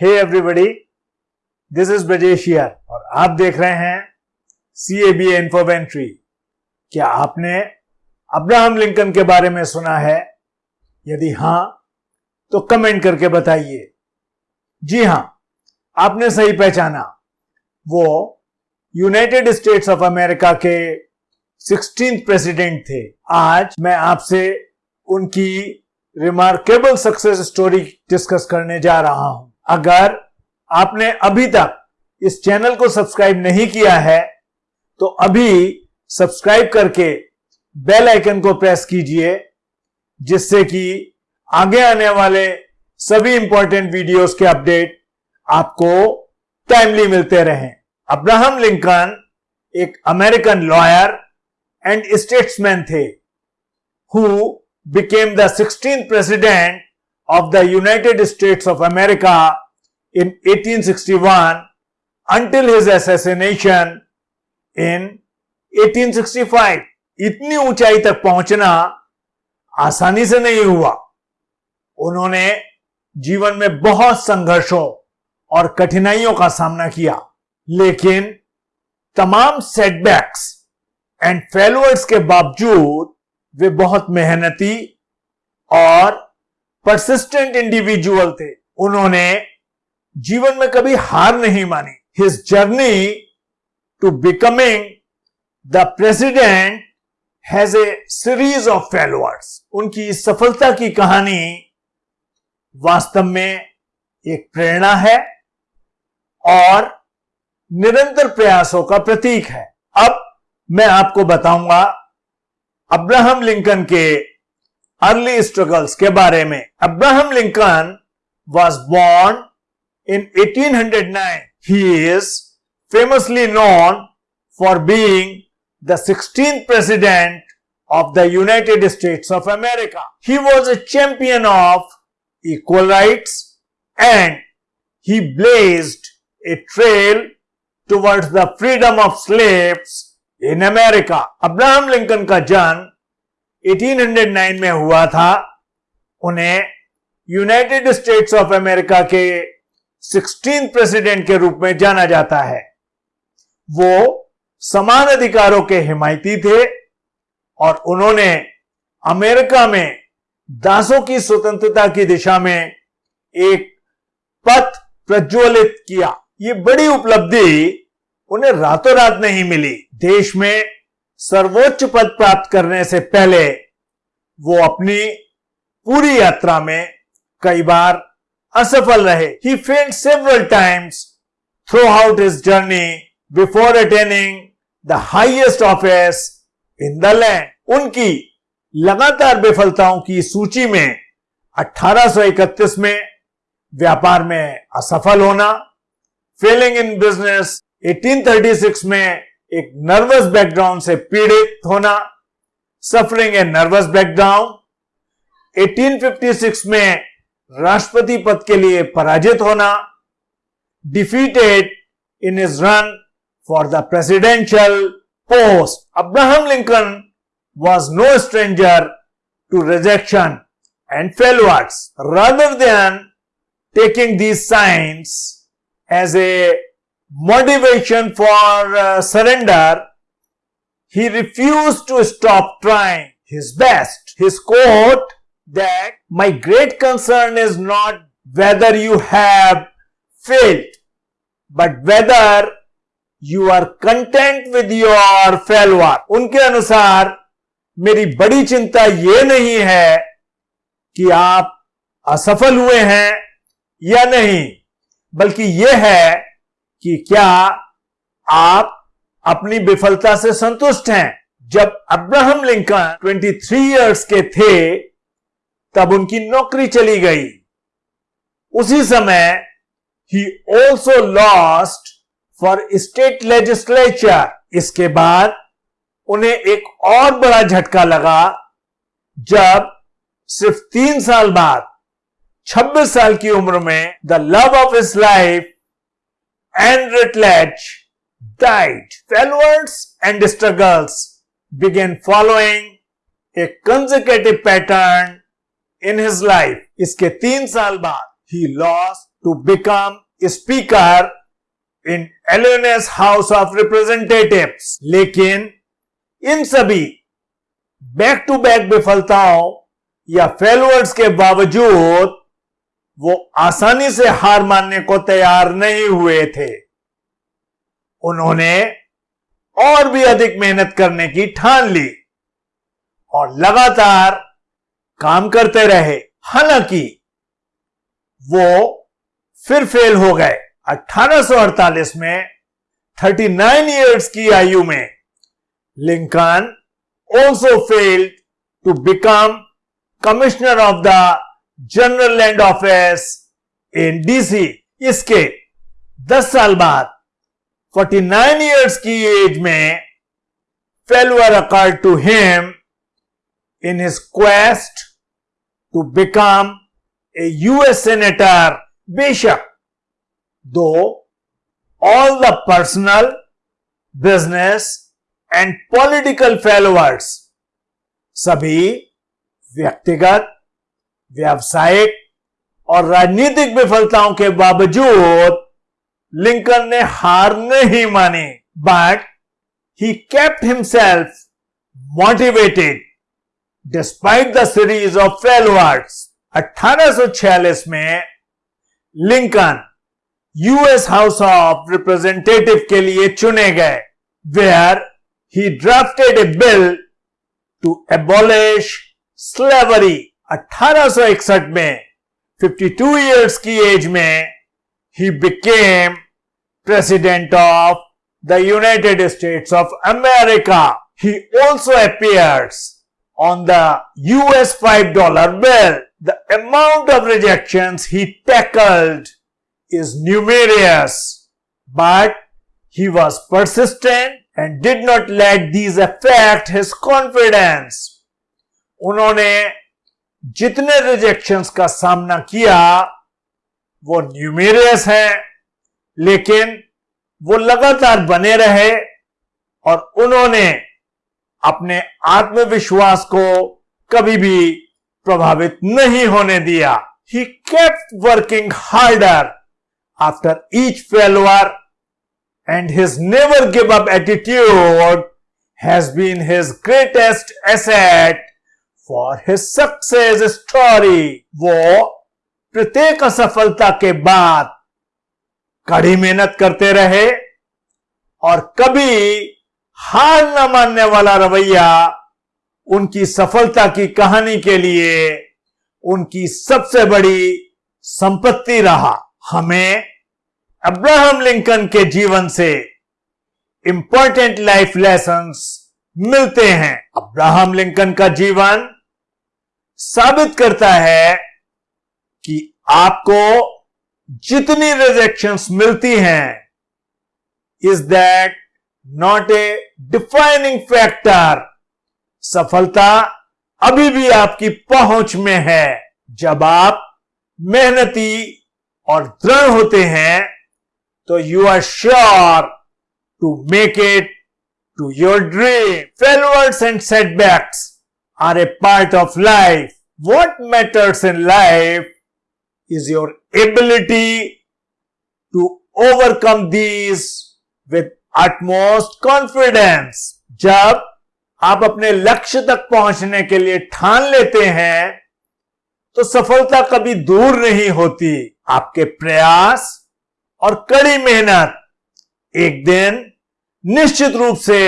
Hey everybody this is Brajesh और आप देख रहे हैं सी ए बी इन्फोवेंट्री क्या आपने अब्राहम लिंकन के बारे में सुना है? यदि हाँ तो कमेंट करके बताइए। जी हाँ, आपने सही पहचाना। वो यूनाइटेड स्टेट्स ऑफ़ अमेरिका के सिक्सटीन प्रेसिडेंट थे। आज मैं आपसे उनकी रिमार्केबल सक्सेस स्टोरी डिस्कस करने जा रहा हूँ। अगर आपने अभी तक इस चैनल को सब्सक्राइब नहीं किया है तो अभी सब्सक्राइब करके बेल आइकन को प्रेस कीजिए, जिससे कि आगे आने वाले सभी इंपॉर्टेंट वीडियोस के अपडेट आपको टाइमली मिलते रहें। अब्राहम लिंकन एक अमेरिकन लॉयर एंड स्टेट्समैन थे who became the 16th president of the United States of America in 1861 until his assassination in 1865. इतनी ऊंचाई तक पहुँचना आसानी से नहीं हुआ उन्होंने जीवन में बहुत संघर्षों और कठिनाइयों का सामना किया, लेकिन तमाम सेटबैक्स एंड फेलवर्स के बावजूद वे बहुत मेहनती और परसिस्टेंट इंडिविजुअल थे। उन्होंने जीवन में कभी हार नहीं मानी। His journey to becoming the president has a series of failures उनकी सफलता की कहानी वास्तव में एक प्रेरणा है और निरंतर प्रयासों का प्रतीक है। अब मैं आपको बताऊँगा अब्राहम लिंकन के अर्ली स्ट्रगल्स के बारे में Abraham Lincoln was born in 1809 he is famously known for being the sixteen president of the United States of America. He was a champion of equal rights and he blazed a trail towards the freedom of slaves in America Abraham Lincoln का जन्म 1809 में हुआ था, उन्हें United States of America के sixteen president के रूप में जाना जाता है। वो समान अधिकारों के हिमायती थे और उन्होंने अमेरिका में दासों की स्वतंत्रता की दिशा में एक पथ प्रज्वलित किया। ये बड़ी उपलब्धि उन्हें रातों रात नहीं मिली। देश में सर्वोच्च पद प्राप्त करने से पहले वो अपनी पूरी यात्रा में कई बार असफल रहे। He failed several times throughout his journey before attaining the highest office in the land उनकी लगातार विफलताओं की सूची में 1831 में व्यापार में असफल होना फेलिंग इन बिज़नेस 1836 में एक नर्वस बैकग्राउंड से पीड़ित होना सफरिंग ए नर्वस बैकग्राउंड 1856 में राष्ट्रपति पद के लिए पराजित होना defeated in his run for the presidential post Abraham Lincoln was no stranger to rejection and failures rather than taking these signs as a motivation for uh, surrender, he refused to stop trying his best. His quote that my great concern is not whether you have failed, but whether you are content with your failure. उनके अनुसार मेरी बड़ी चिंता ये नहीं है कि आप असफल हुए हैं या नहीं बल्कि यह है कि क्या आप अपनी विफलता से संतुष्ट हैं? जब अब्राहम लिंकन 23 इयर्स के थे, तब उनकी नौकरी चली गई। उसी समय ही also lost for state legislature इसके बाद उन्हें एक और बड़ा झटका लगा, जब सिर्फ़ तीन साल बाद 26 साल की उम्र में the love of his life and Rutledge died. Failures and struggles began following a consecutive pattern in his life. इसके तीन साल बाद he lost to become speaker in Illinois House of Representatives. लेकिन इन सभी बैक टू बैक विफलताओं या फेलवर्स के बावजूद वो आसानी से हार मानने को तैयार नहीं हुए थे। उन्होंने और भी अधिक मेहनत करने की ठान ली और लगातार काम करते रहे। हालाँकि वो फिर फेल हो गए। 1848 में 39 इयर्स की आयु में Lincoln also failed to become commissioner of the general land office in DC इसके 10 साल बाद 49 इयर्स की एज में failure occurred to him in his quest to become a US senator बेशक though all the personal business and political failures सभी व्यक्तिगत व्यावसायिक और राजनीतिक विफलताओं के बावजूद लिंकन ने हार नहीं मानी but he kept himself motivated despite the series of failures 1846 में Lincoln US house of representative के लिए चुने गए where he drafted a bill to abolish slavery 1861 में 52 इयर्स की एज में he became president of the United States of America. He also appears on the US $5 bill. The amount of rejections he tackled is numerous, but he was persistent and did not let these affect his confidence. उन्होंने जितने rejections का सामना किया, वो numerous है, लेकिन वो लगातार बने रहे और उन्होंने अपने आत्मविश्वास को कभी भी प्रभावित नहीं होने दिया। He kept working harder after each failure and his never give up attitude has been his greatest asset for his success story वो प्रत्येक असफलता के बाद कड़ी मेहनत करते रहे और कभी हार न मानने वाला रवैया उनकी सफलता की कहानी के लिए उनकी सबसे बड़ी संपत्ति रहा। हमें अब्राहम लिंकन के जीवन से इंपॉर्टेंट लाइफ लेसन्स मिलते हैं। अब्राहम लिंकन का जीवन साबित करता है कि आपको जितनी रिजेक्शंस मिलती हैं is that not a defining factor सफलता अभी भी आपकी पहुँच में है। जब आप मेहनती और दृढ़ होते हैं तो you are sure to make it to your dream failures and setbacks are a part of life what matters in life is your ability to overcome these with utmost confidence. जब आप अपने लक्ष्य तक पहुँचने के लिए ठान लेते हैं तो सफलता कभी दूर नहीं होती आपके प्रयास और कड़ी मेहनत एक दिन निश्चित रूप से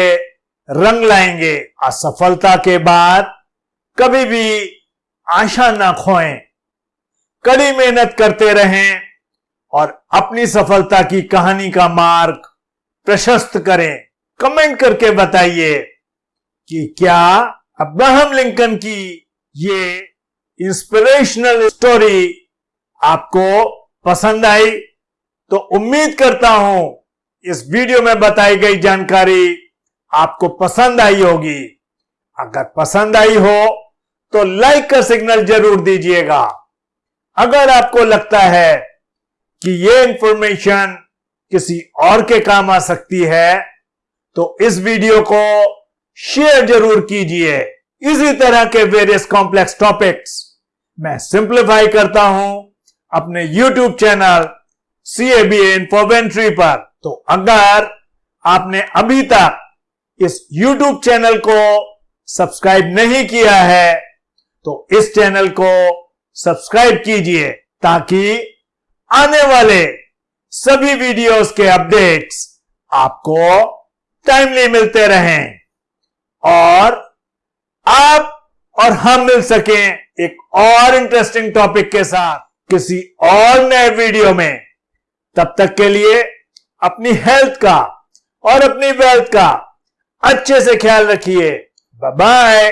रंग लाएँगे असफलता के बाद कभी भी आशा ना खोएँ, कड़ी मेहनत करते रहें और अपनी सफलता की कहानी का मार्ग प्रशस्त करें। कमेंट करके बताइए कि क्या अब्राहम लिंकन की ये इंस्पिरेशनल स्टोरी आपको पसंद आई? तो उम्मीद करता हूँ इस वीडियो में बताई गई जानकारी आपको पसंद आई होगी। अगर पसंद आई हो तो लाइक का सिग्नल ज़रूर दीजिएगा। अगर आपको लगता है कि यह इंफॉर्मेशन किसी और के काम आ सकती है तो इस वीडियो को शेयर ज़रूर कीजिए। इसी तरह के वेरियस कॉम्प्लेक्स टॉपिक्स मैं सिंप्लीफाई करता हूँ अपने YouTube channel C A B पर। तो अगर आपने अभी तक इस YouTube चैनल को सब्सक्राइब नहीं किया है तो इस चैनल को सब्सक्राइब कीजिए ताकि आने वाले सभी वीडियोस के अपडेट्स आपको टाइमली मिलते रहें। और आप और हम मिल सकें एक और इंटरेस्टिंग टॉपिक के साथ किसी और नए वीडियो में। तब तक के लिए अपनी हेल्थ का और अपनी वेल्थ का अच्छे से ख्याल रखिए। बाय